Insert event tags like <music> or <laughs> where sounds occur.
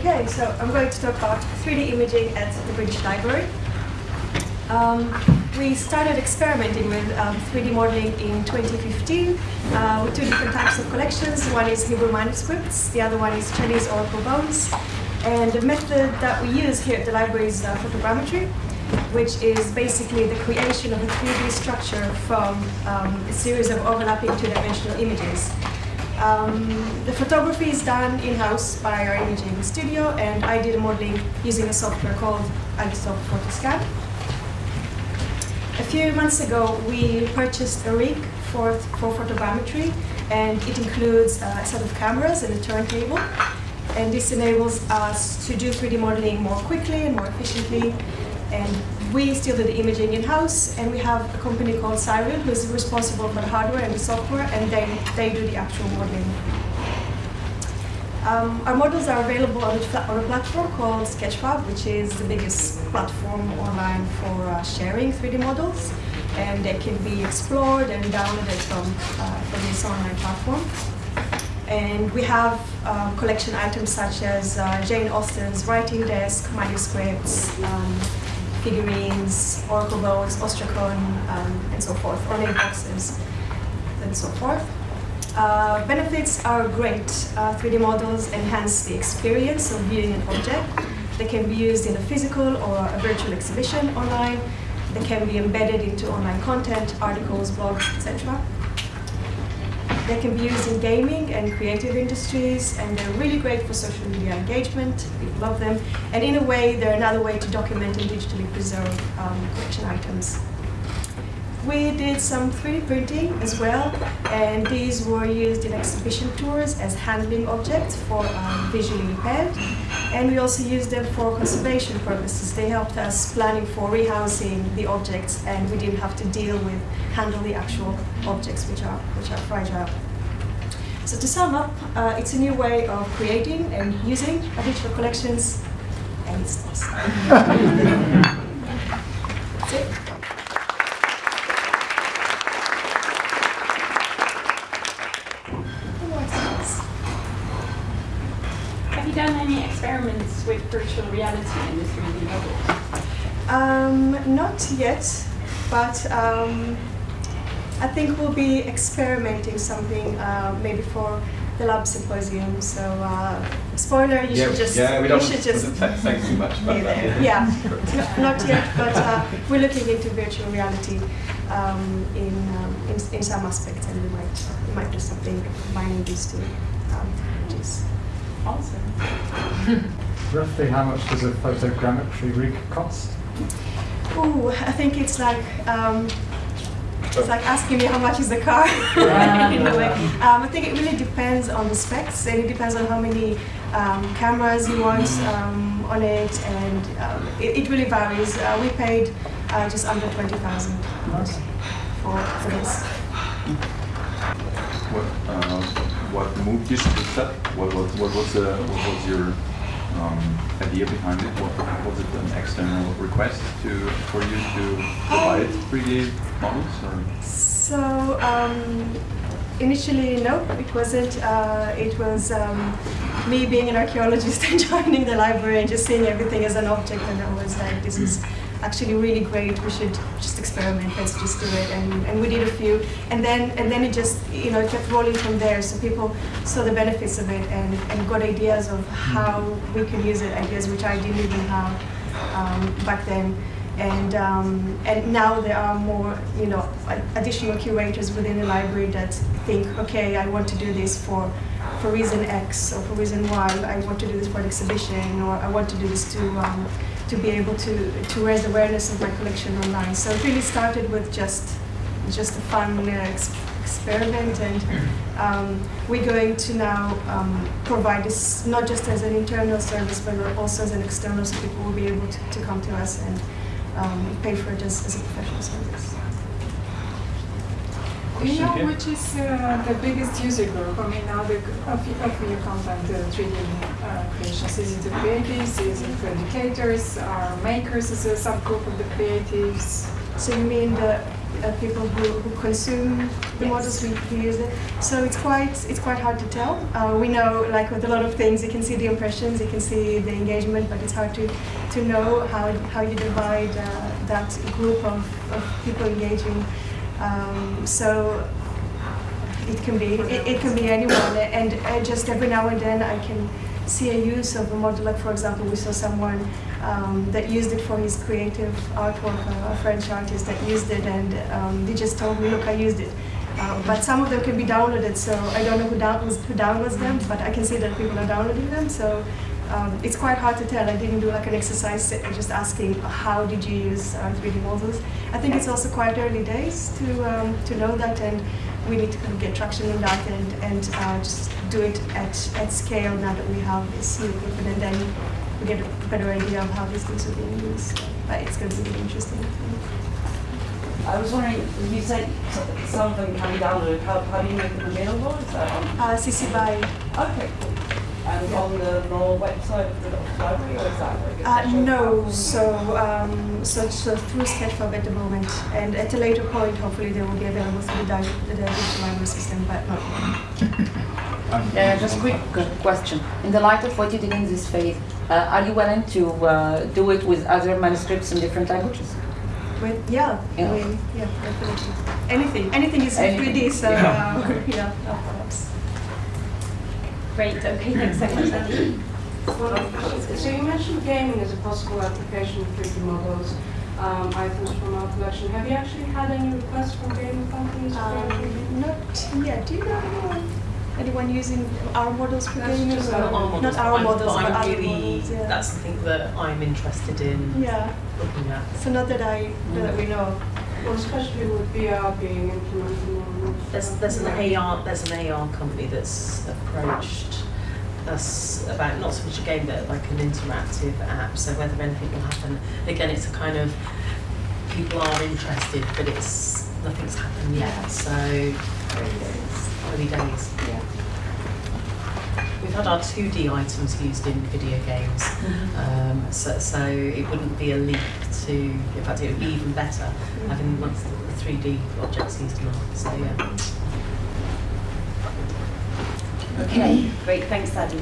Okay, so I'm going to talk about 3D imaging at the British Library. Um, we started experimenting with um, 3D modeling in 2015 uh, with two different types of collections. One is Hebrew manuscripts, the other one is Chinese oracle bones. And the method that we use here at the library is uh, photogrammetry, which is basically the creation of a 3D structure from um, a series of overlapping two-dimensional images. Um, the photography is done in-house by our imaging studio, and I did modeling using a software called Agisoft Photoscan. A few months ago, we purchased a rig for, for photogrammetry, and it includes a set of cameras and a turntable. And this enables us to do 3D modeling more quickly and more efficiently. And we still do the imaging in-house, and we have a company called Cyril who's responsible for the hardware and the software, and they, they do the actual modeling. Um, our models are available on a, on a, platform called Sketchfab, which is the biggest platform online for uh, sharing 3D models. And they can be explored and downloaded from, uh, from this online platform. And we have um, collection items such as uh, Jane Austen's writing desk, manuscripts, um, figurines, oracle bones, ostracon, um, and so forth, ornate boxes, and so forth. Uh, benefits are great. Uh, 3D models enhance the experience of viewing an object. They can be used in a physical or a virtual exhibition online. They can be embedded into online content, articles, blogs, etc. They can be used in gaming and creative industries, and they're really great for social media engagement. People love them. And in a way, they're another way to document and digitally preserve um, collection items. We did some 3D printing as well, and these were used in exhibition tours as handling objects for um, visually impaired. And we also used them for conservation purposes. They helped us planning for rehousing the objects, and we didn't have to deal with handle the actual objects which are, which are fragile. So to sum up, uh, it's a new way of creating and using digital collections, and it's awesome. <laughs> That's it. Have you done any experiments with virtual reality in the 3D models? Um, not yet, but um, I think we'll be experimenting something uh, maybe for the lab symposium. So uh, spoiler, you yeah, should just yeah, we you don't should just <laughs> say too much about that. there. Yeah, <laughs> no, not yet, but uh, we're looking into virtual reality um, in, um, in in some aspects, and we might we might do something combining these two um, technologies. Awesome. Roughly how much does a photogrammetry rig cost? Oh, I think it's like um, it's like asking me how much is the car <laughs> in a way. Um, I think it really depends on the specs and it depends on how many um, cameras you want um, on it and um, it, it really varies. Uh, we paid uh, just under 20,000 for, for this. What, uh, what moved you to that? What, what, what was the, what was your um, idea behind it? What, was it an external request to for you to provide 3D models? Or? So um, initially, no, it wasn't. Uh, it was um, me being an archaeologist <laughs> and joining the library and just seeing everything as an object, and I was like, this is actually really great. We should just experiment. Let's just do it. And, and we did a few, and then and then it just you know kept rolling from there. So people saw the benefits of it and, and got ideas of how we could use it. Ideas which I didn't even have um, back then. And, um, and now there are more, you know, additional curators within the library that think, okay, I want to do this for, for reason X or for reason Y. I want to do this for an exhibition, or I want to do this to, um, to be able to, to raise awareness of my collection online. So it really started with just, just a fun uh, ex experiment, and um, we're going to now um, provide this not just as an internal service, but also as an external, so people will be able to, to come to us and um, pay for it as, as a professional service. Do you know which is uh, the biggest user group? I mean, now the, of, of your content uh, 3D uh, creations, is it the creatives, is it the educators, are makers as a subgroup of the creatives? So you mean the uh, people who, who consume the Yes. models, we, we use it. So it's quite it's quite hard to tell. Uh, we know, like with a lot of things, you can see the impressions, you can see the engagement, but it's hard to, to know how, how you divide uh, that group of, of people engaging. Um, so it can be it, it can be anyone, and just every now and then I can see a use of a model. Like for example, we saw someone um, that used it for his creative artwork, a French artist that used it, and um, they just told me, look, I used it. Uh, but some of them can be downloaded, so I don't know who downloads who downloads them, but I can see that people are downloading them. So um, it's quite hard to tell. I didn't do like an exercise just asking how did you use uh, 3D models. I think it's also quite early days to um, to know that, and we need to kind of get traction on that and and uh, just do it at at scale now that we have this new equipment, and then we get a better idea of how these things are being used. But it's going to be interesting. I was wondering, you said some of them can be downloaded. How, how do you make them available? Is that on? Uh, CC by Okay, cool. And on the normal website of the library, or is that like a Uh, no, so, um, so, so through Sketchfab at the moment, and at a later point, hopefully they will be available through the, di- the digital library system, but not yet. Um, Yeah, just quick uh, question. In the light of what you did in this phase, uh, are you willing to uh, do it with other manuscripts in different languages? With, yeah, I Yeah. mean, yeah, definitely. Anything, anything is Anything. 3D, so, Yeah. uh, yeah, no problems. Great, okay, thanks so much, Andy. So you mentioned gaming as a possible application of 3D models, um, items from our collection. Have you actually had any requests from gaming companies for Um, 3D? not yet. Do you know anyone, anyone using our models for That's gaming? just our Not our models, Not but our I'm, models, but but I'm other really, models, yeah. that's something that I'm interested in Yeah, looking at. so not that I, that we know of. Well, especially with VR being implemented more. and more. There's, there's an AR, there's an AR company that's approached us about not so much a game, but like an interactive app. So whether anything will happen, again, it's a kind of people are interested, but it's nothing's happened yet. So early days. Yeah. We've had our 2D items used in video games, um, so, so it wouldn't be a leap to, in fact, it would be even better having once the 3D objects used in art. So yeah. Okay, great, thanks, Adi.